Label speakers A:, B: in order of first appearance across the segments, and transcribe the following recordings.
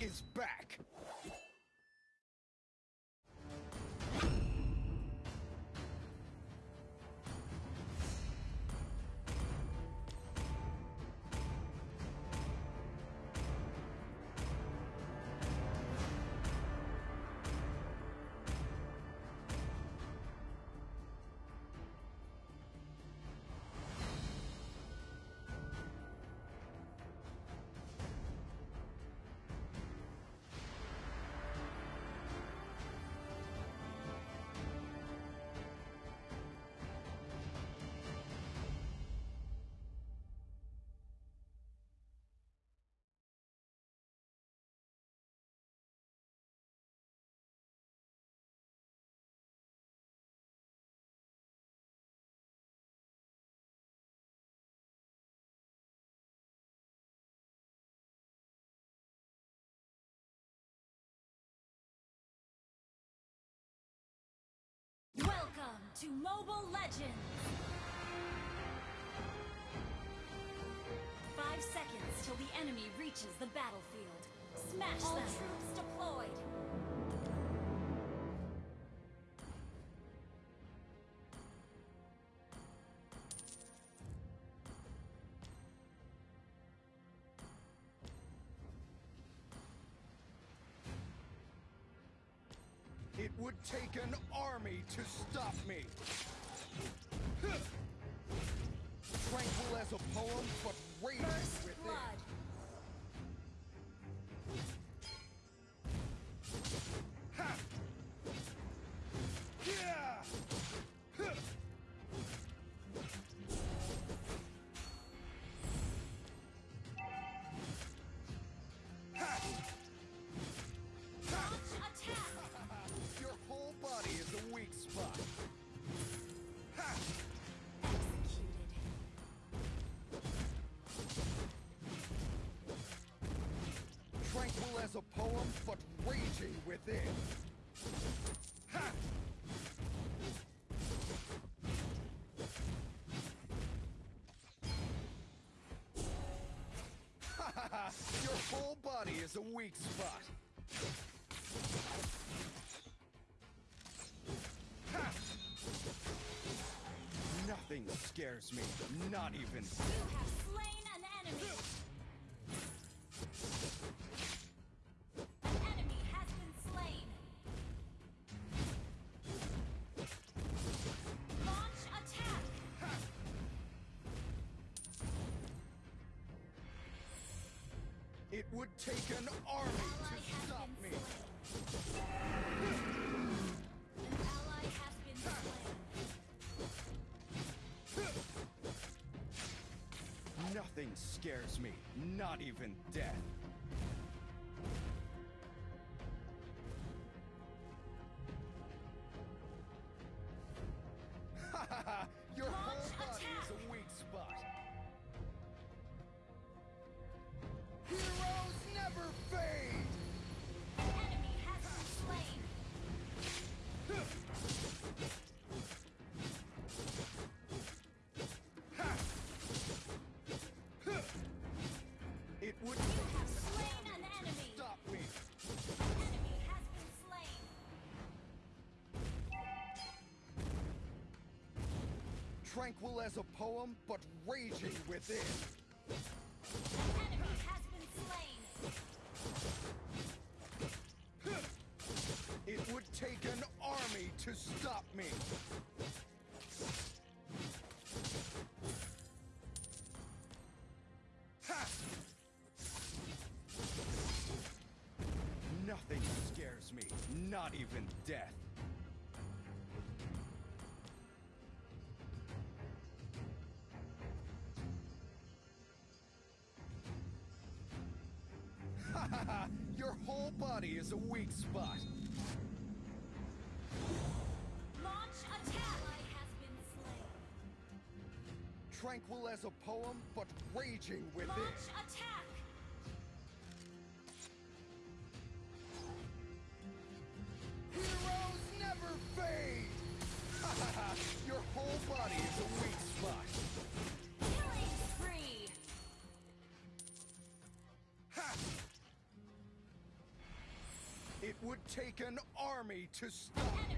A: Is back!
B: To Mobile Legends! Five seconds till the enemy reaches the battlefield. Smash All them! troops deployed!
A: Take an army to stop me! Tranquil as a poem, but raging
B: First
A: within. Tranquil as a poem, but raging within. Ha! Your whole body is a weak spot. Ha! Nothing scares me, not even would take an army to stop me.
B: An ally has been slain.
A: Nothing scares me, not even death. tranquil as a poem, but raging within. It would take an army to stop me. Ha! Nothing scares me, not even death. Body is a weak spot.
B: Launch attack! Ally has been slain.
A: Tranquil as a poem, but raging within.
B: Launch attack!
A: Take an army to stop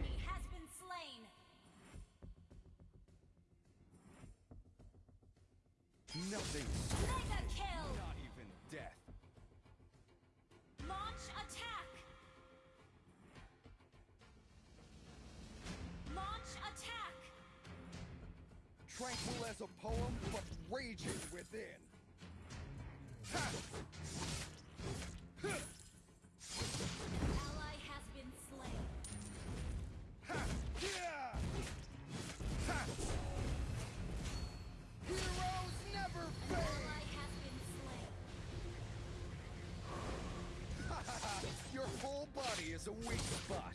A: body a weak spot.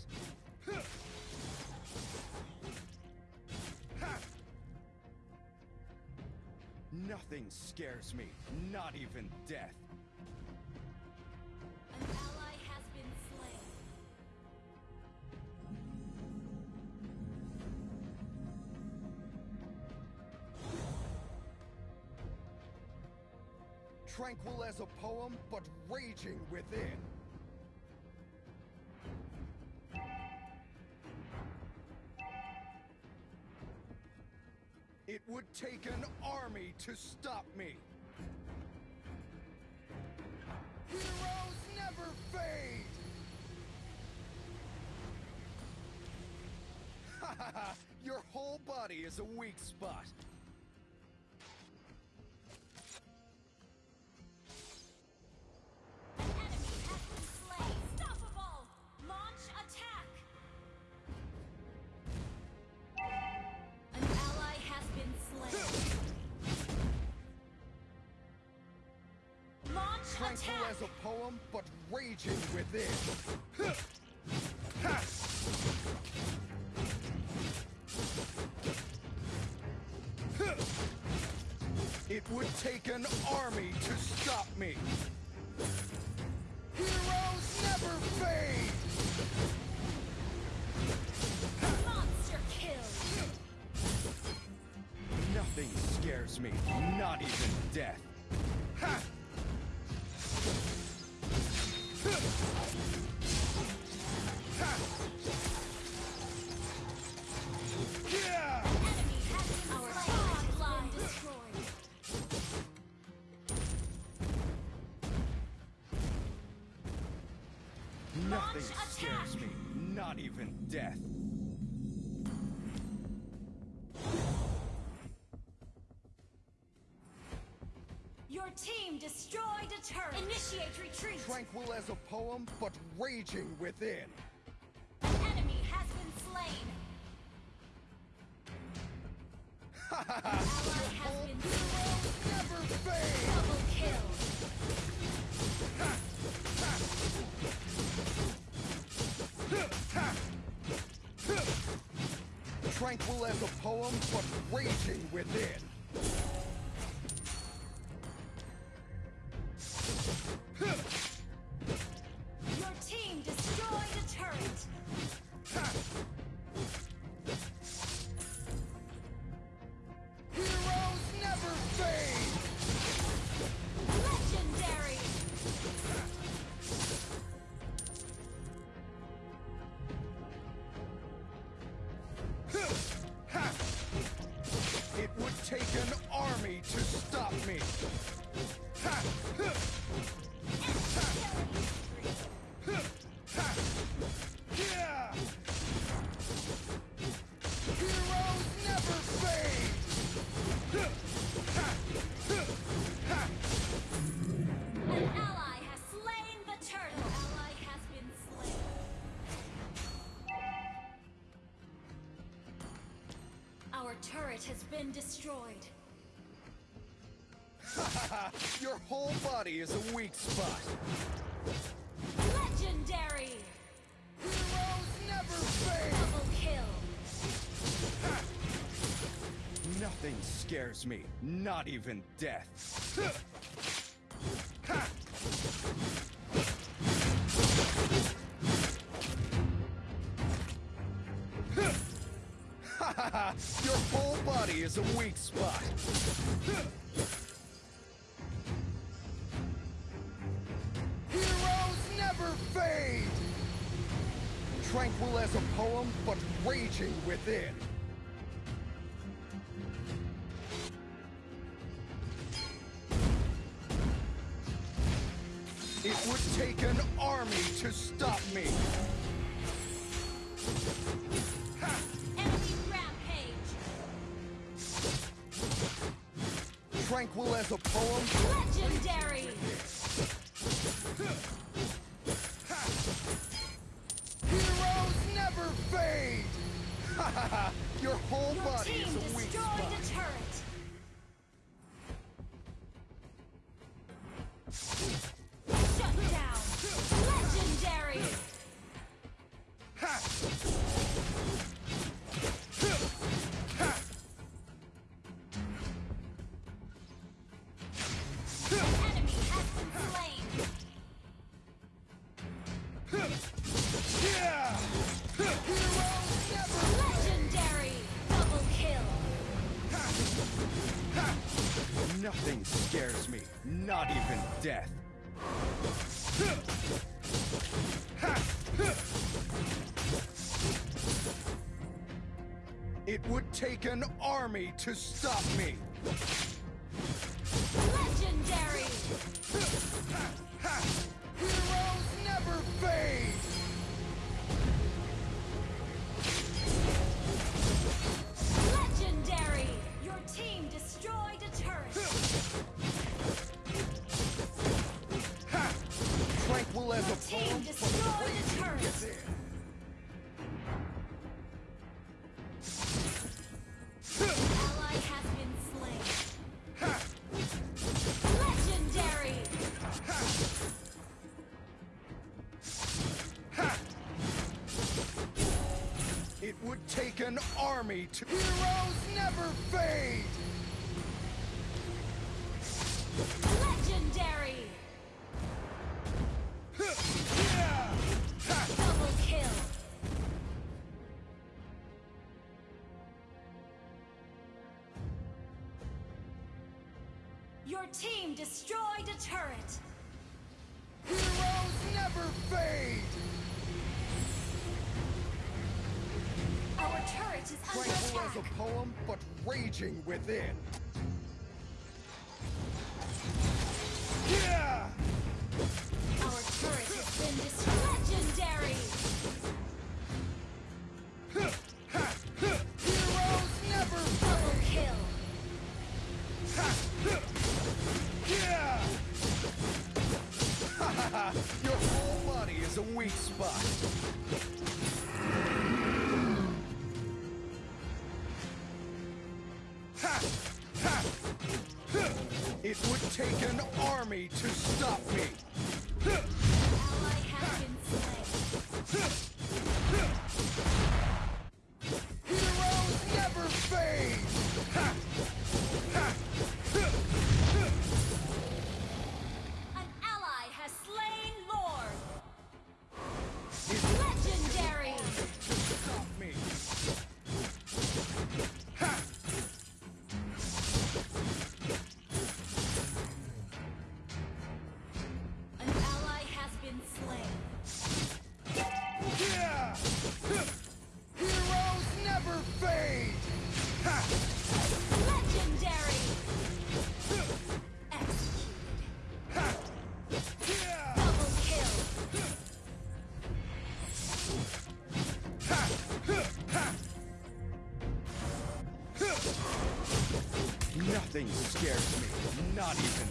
A: Nothing scares me, not even death.
B: An ally has been slain.
A: Tranquil as a poem, but raging within. Take an army to stop me. Heroes never fade! Your whole body is a weak spot. But raging within. It would take an army to stop me.
B: Destroyed turret. Initiate retreat.
A: Tranquil as a poem, but raging within.
B: Enemy has been slain. Ally has been slain.
A: Never fade!
B: Double kill.
A: Tranquil as a poem, but raging within.
B: Your
A: whole body is a weak spot.
B: Legendary!
A: Heroes never fail!
B: Double kill! Ha!
A: Nothing scares me, not even death. Tranquil as a poem, but raging within. take an army to stop me! army to heroes never fade! but raging within. not even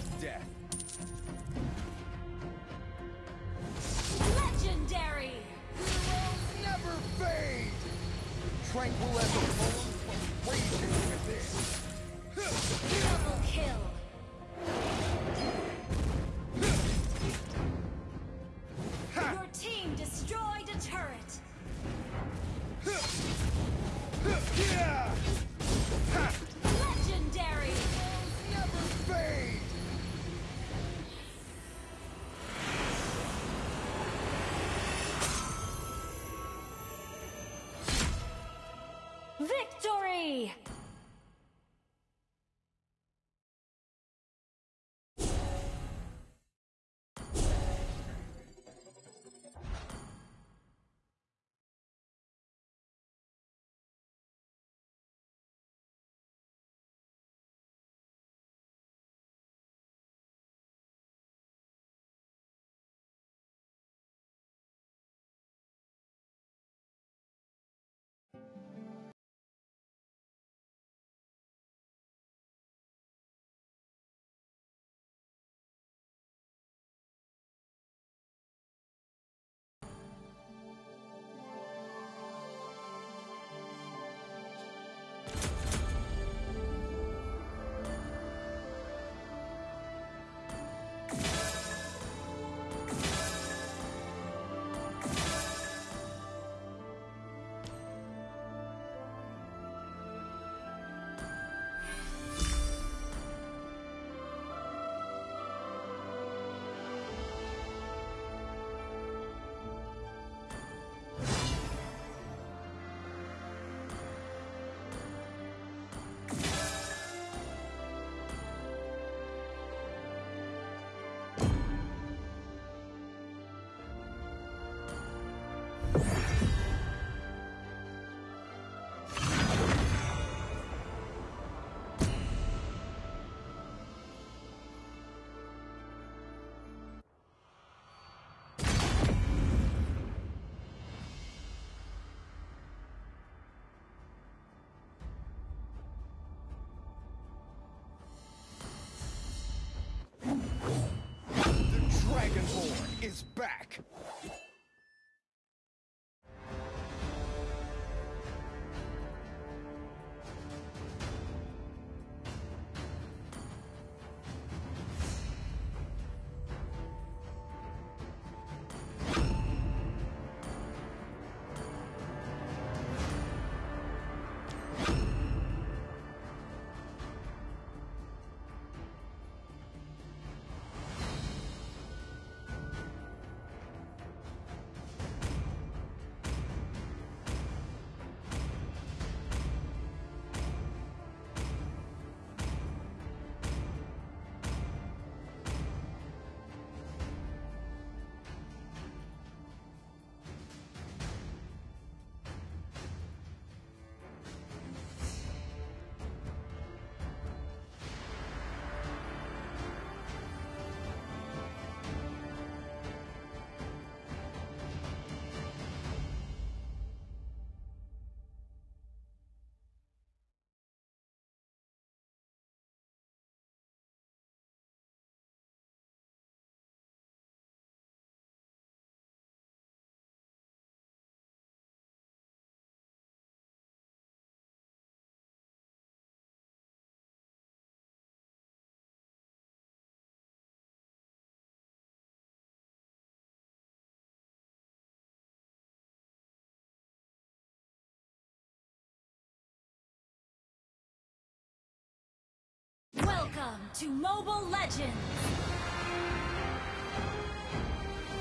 B: Welcome to Mobile Legends!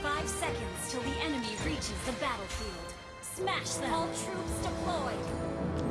B: Five seconds till the enemy reaches the battlefield. Smash them! All troops deployed!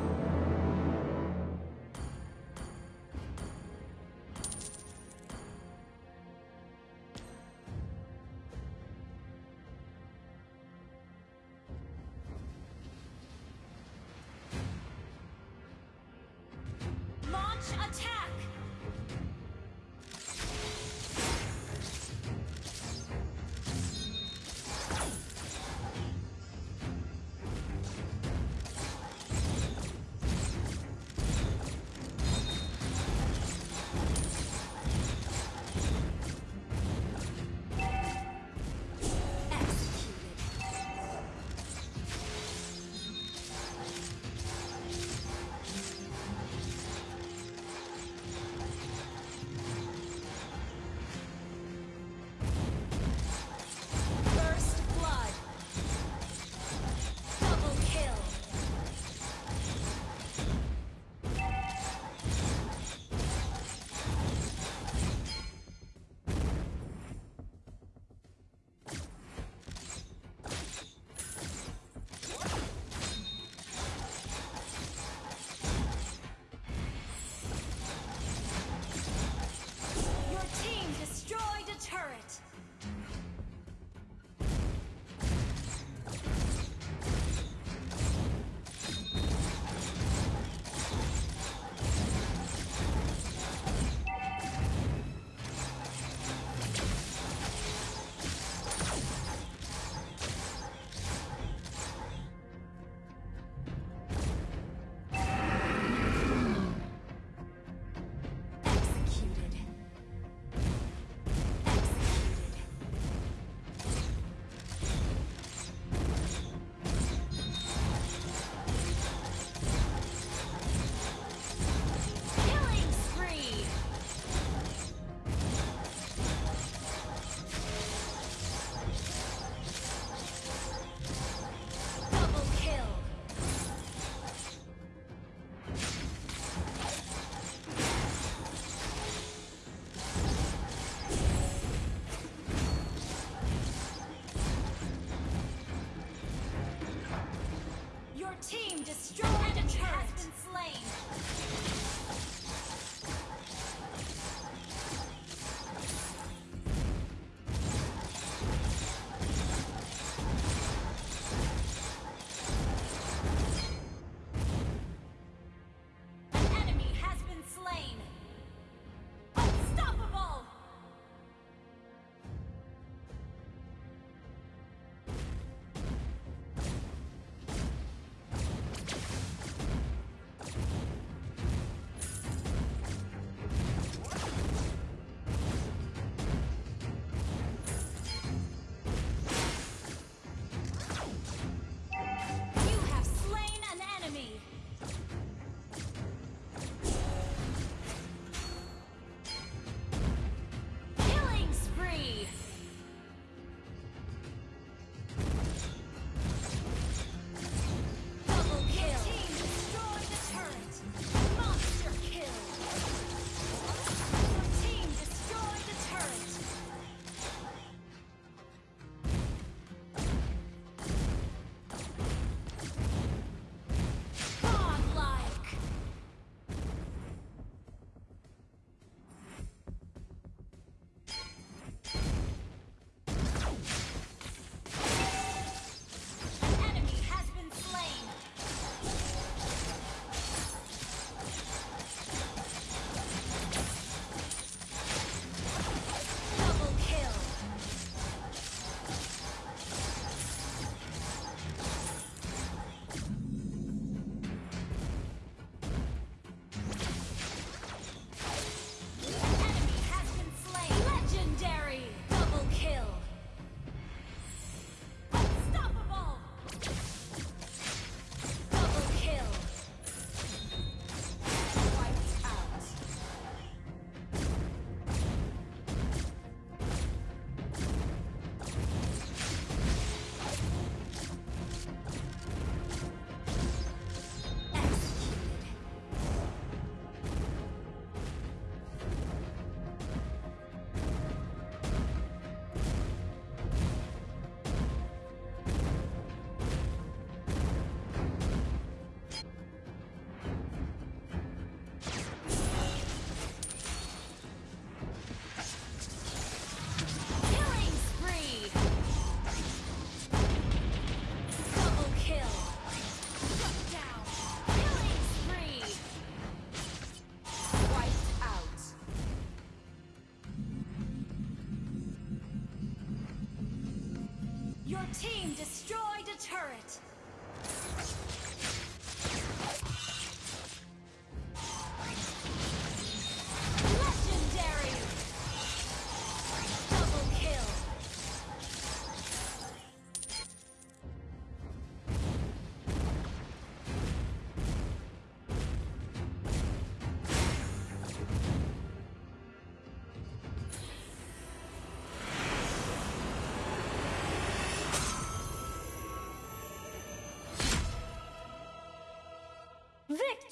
B: Team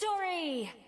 B: Victory!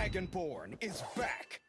A: Dragonborn is back!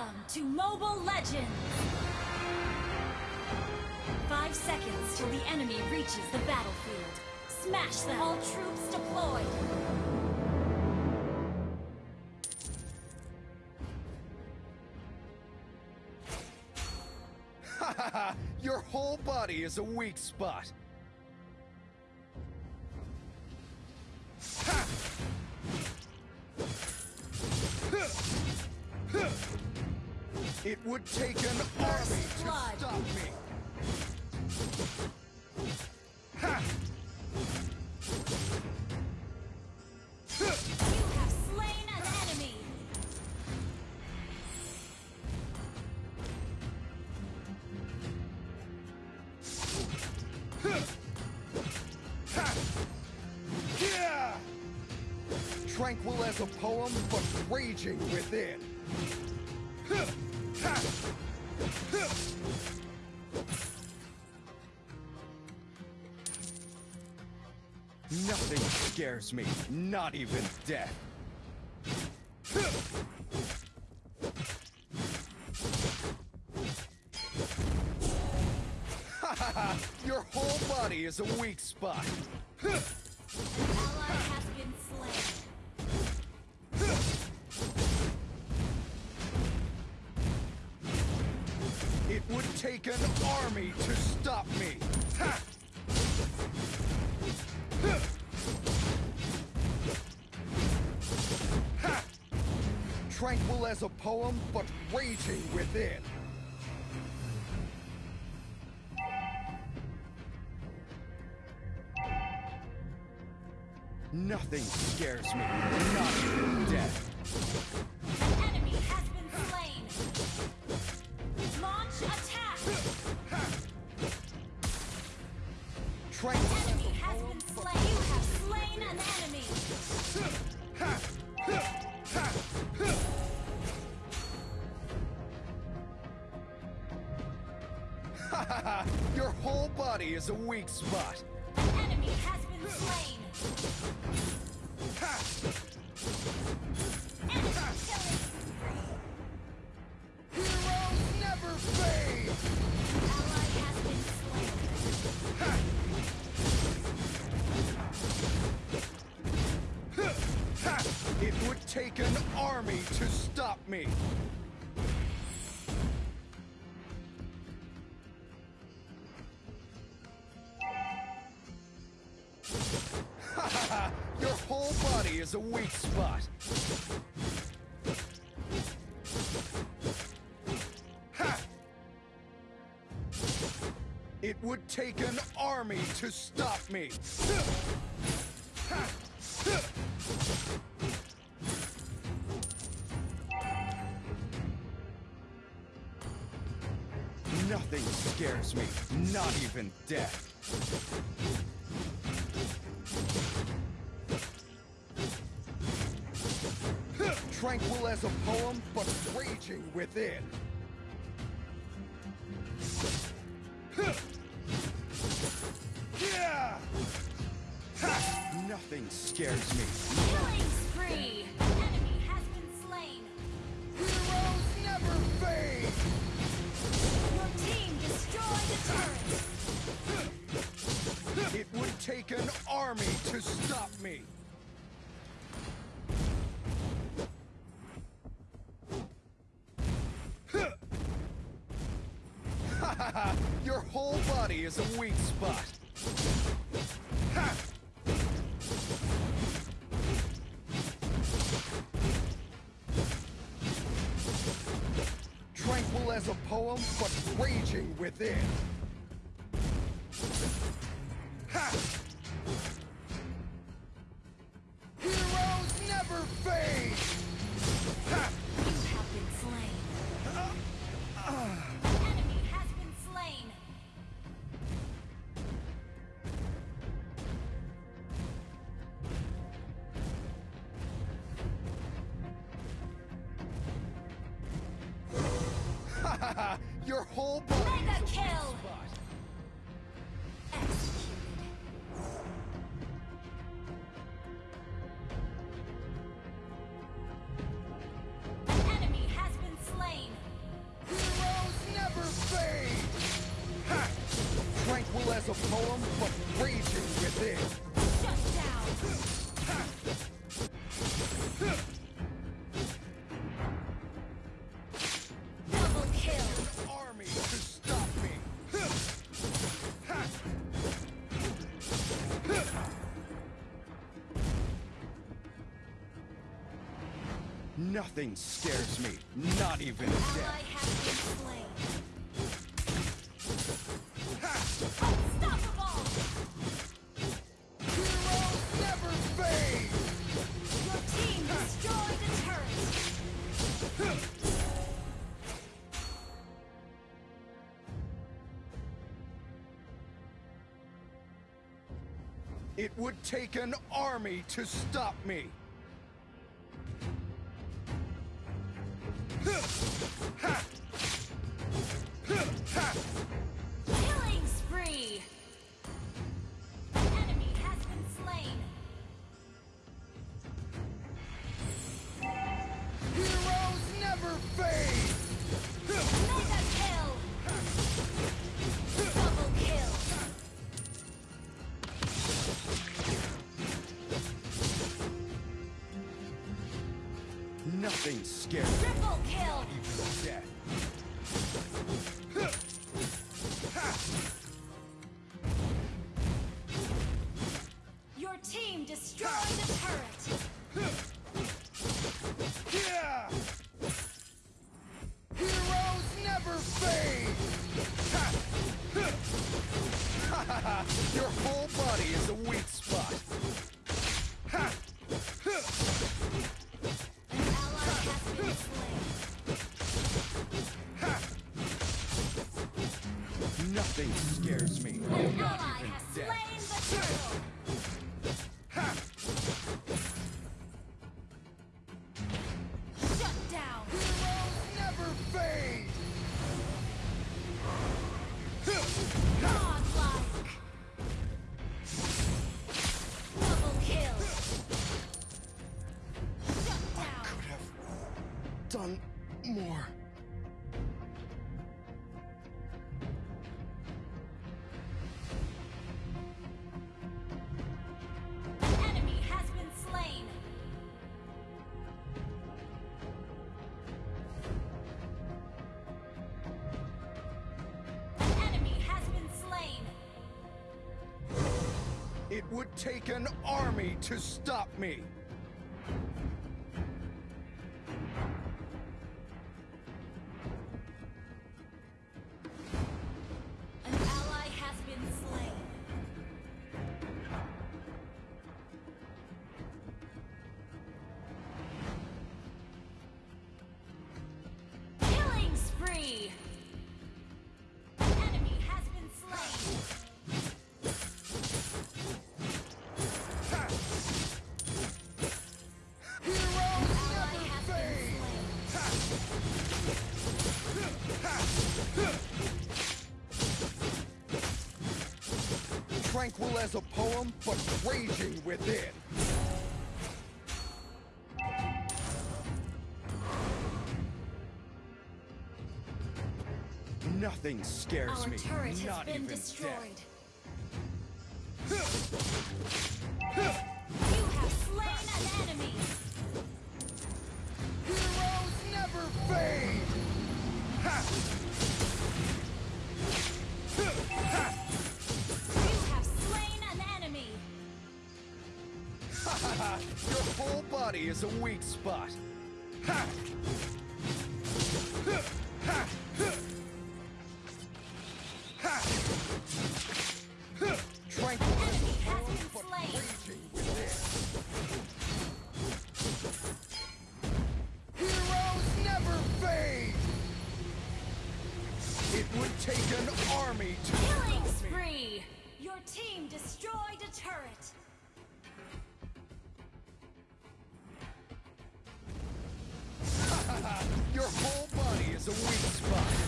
B: Welcome to Mobile Legends! Five seconds till the enemy reaches the battlefield. Smash them! All troops deployed!
A: Your whole body is a weak spot! Ha! It would take an army to stop me.
B: You have slain an enemy.
A: Tranquil as a poem, but raging within. Nothing scares me, not even death. Your whole body is a weak spot.
B: Ally has been slain.
A: It would take an army to poem, but raging within. Nothing scares me, not even death. Body spot. Ha! It would take an army to stop me. Nothing scares me, not even death. As a poem, but raging within. Nothing scares me. Is a weak spot. Tranquil as a poem, but raging within. As a poem, but raging within.
B: Shut down. Double kill.
A: Army to stop me. Nothing scares me, not even death. take an army to stop me. take an army to stop me. raging within. Nothing scares
B: Our
A: me.
B: Our turret has been destroyed. You have slain an enemy.
A: Heroes never fade. Ha! Your whole body is a weak spot. Ha!
B: Enemy has been slain.
A: Heroes never fade. It would take an army to.
B: Killing spree. Your team destroyed a turret.
A: Your whole body is a weak spot.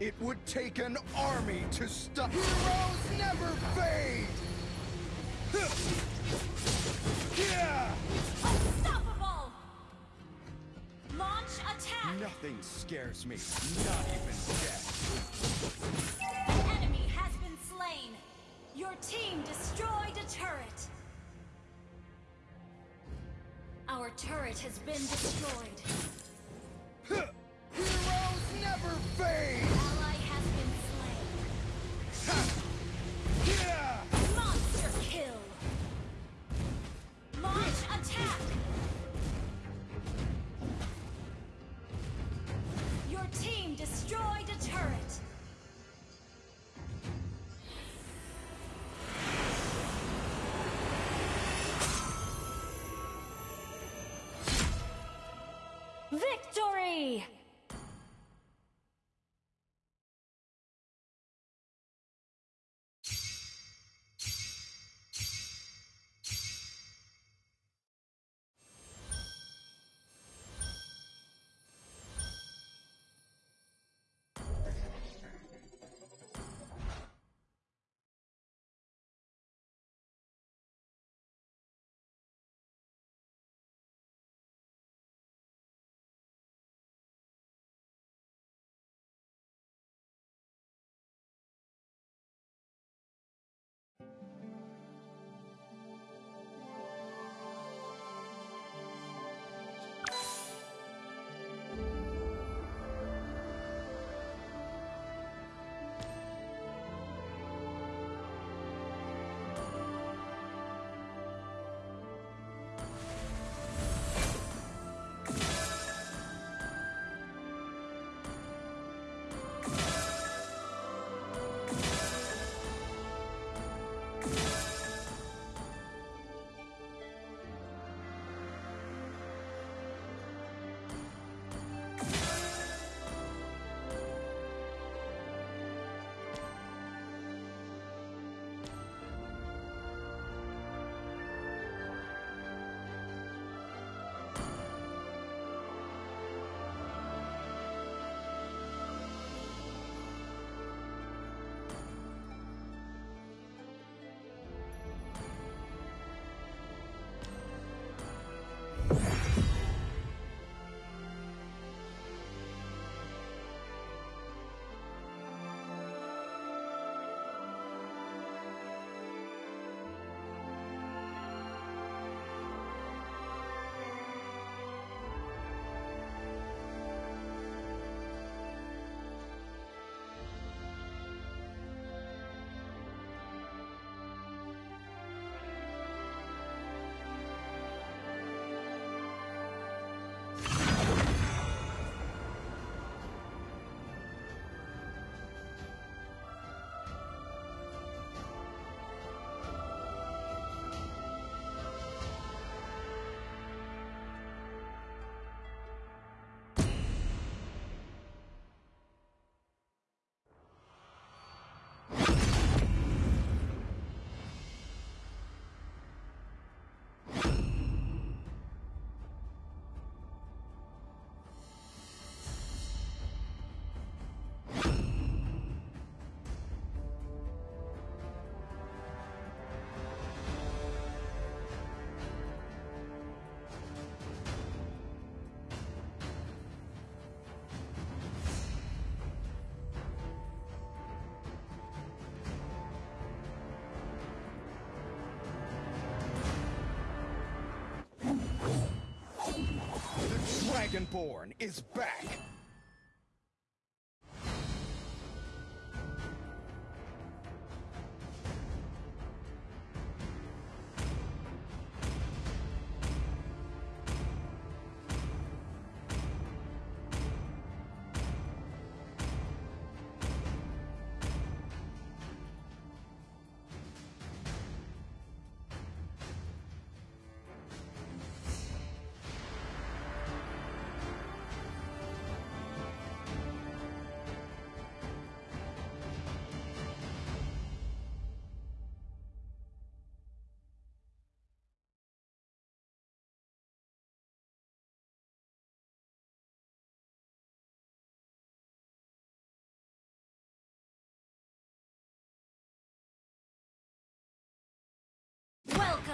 A: It would take an army to stop. Heroes never fade! Yeah!
B: Unstoppable! Launch
A: attack! Nothing scares me, not even death.
B: The enemy has been slain. Your team destroyed a turret. Our turret has been destroyed. Victory!
A: Dragonborn is back!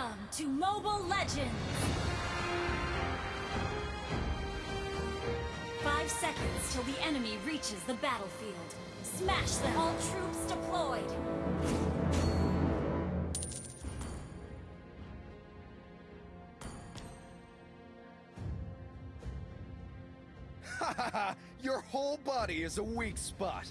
B: Welcome to Mobile Legends! Five seconds till the enemy reaches the battlefield. Smash them! All troops deployed!
A: Ha ha ha! Your whole body is a weak spot.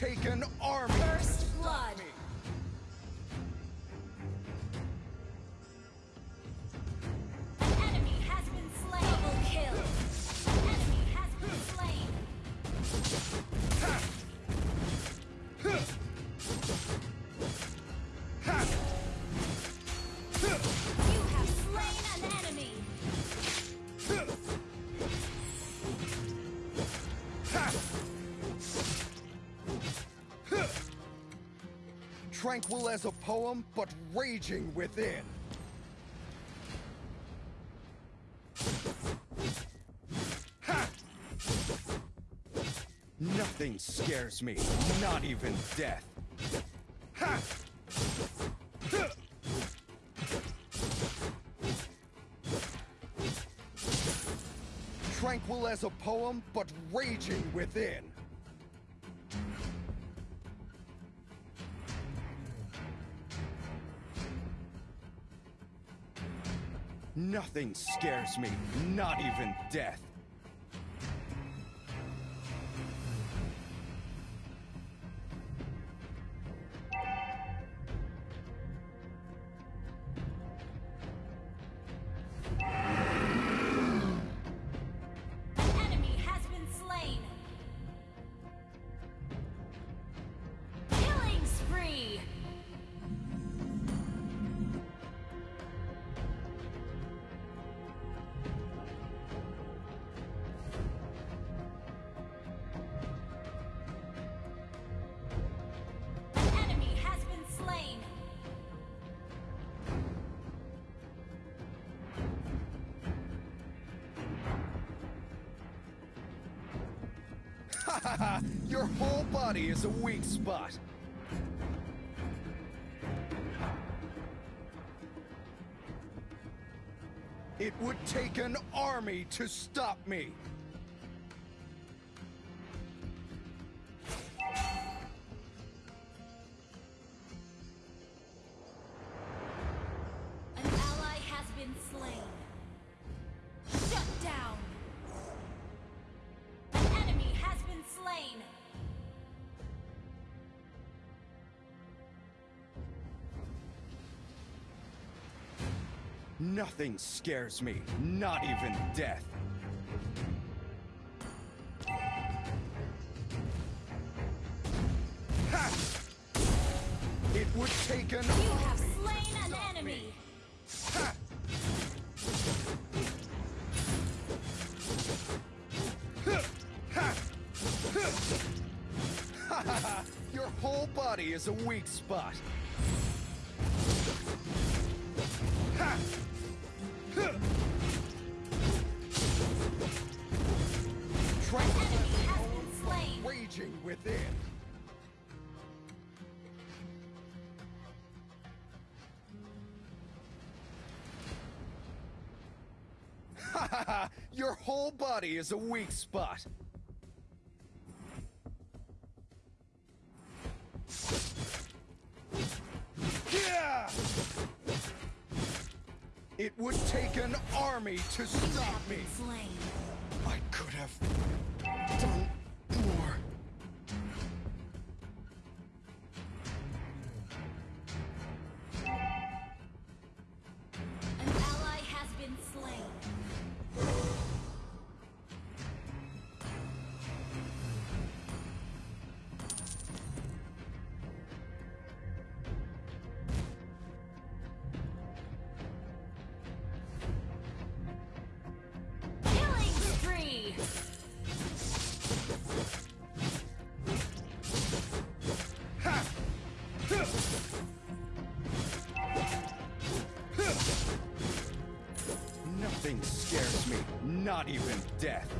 A: Take an army. Tranquil as a poem, but raging within. Ha! Nothing scares me, not even death. Ha! Tranquil as a poem, but raging within. Nothing scares me, not even death. Weak spot. It would take an army to stop me. Nothing scares me, not even death. Ha! It would take an
B: You have slain an enemy!
A: me. Ha! Huh! Ha! Huh! Ha ha ha! Your whole body is a weak spot. Whole body is a weak spot. It would take an army to stop me. Not even death.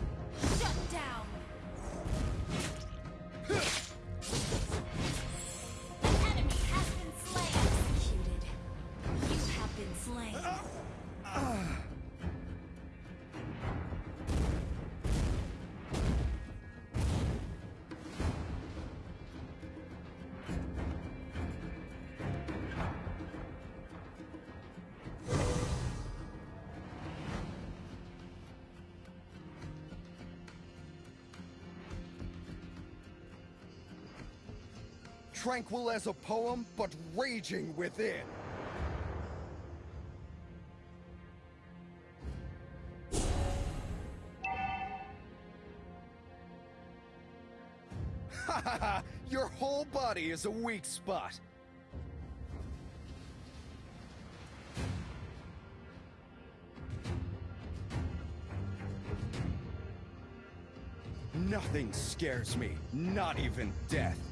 B: tranquil as a poem, but raging within. Your whole body is a weak spot. Nothing scares me, not even death.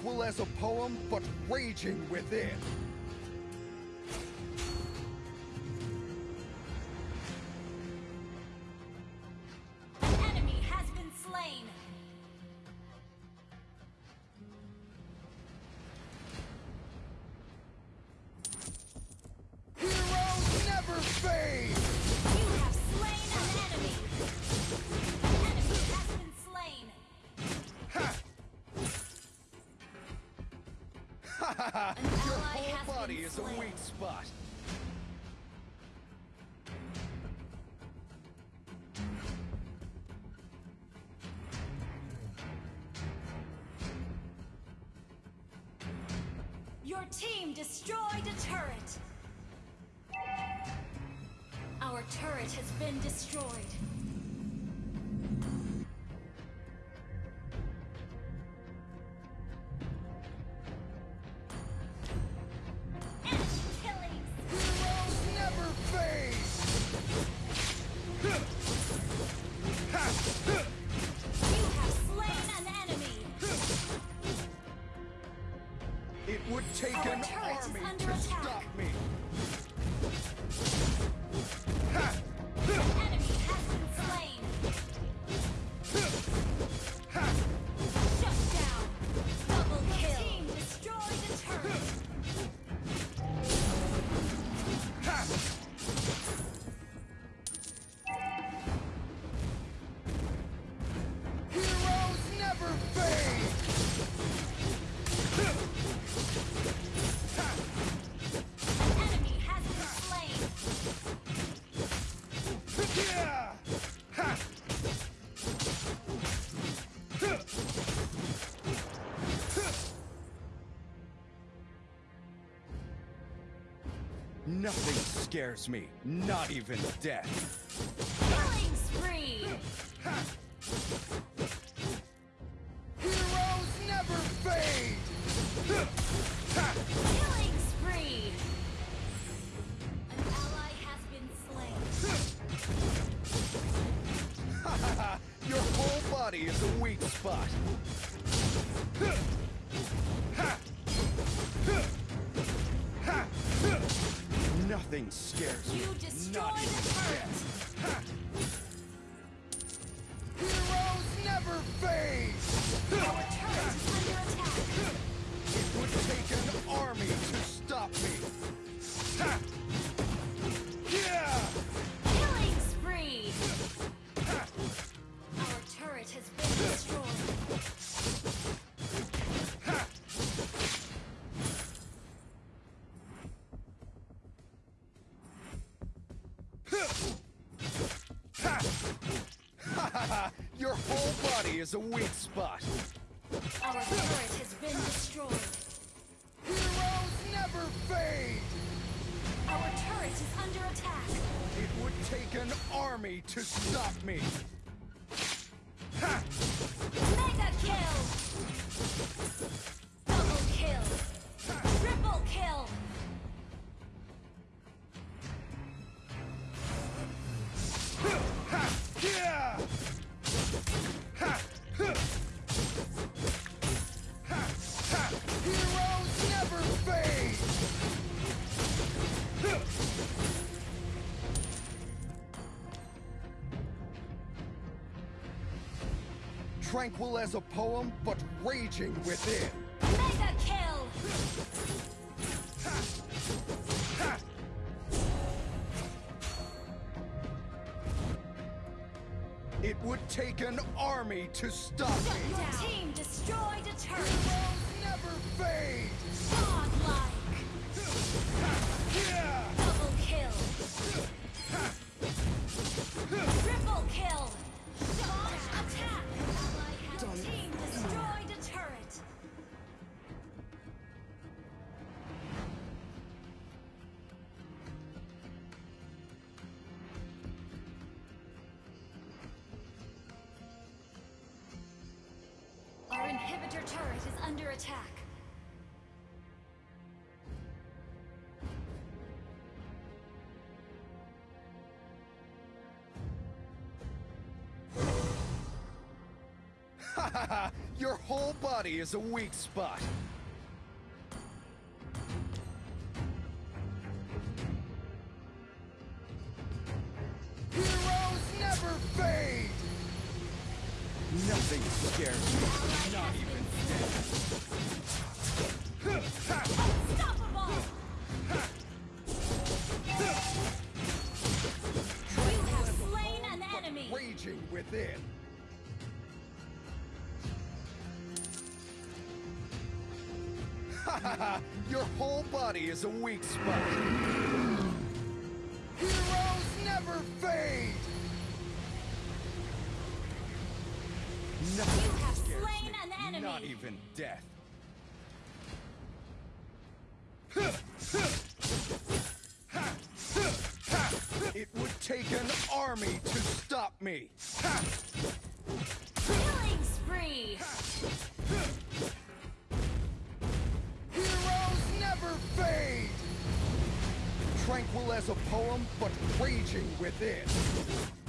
B: equal as a poem, but raging within. Your whole body is a weak spot. Nothing scares me, not even death. spot.
A: Tranquil as a poem, but raging within.
B: Mega kill!
A: It would take an army to stop
B: Shut
A: me.
B: Your team destroyed a turret!
A: Never fade.
B: Under attack.
A: Your whole body is a weak spot. Is a weak spot. Heroes never fade! Nothing
B: You have slain an enemy.
A: Not even death. It would take an army to stop me.
B: Killing spree!
A: Tranquil as a poem, but raging within.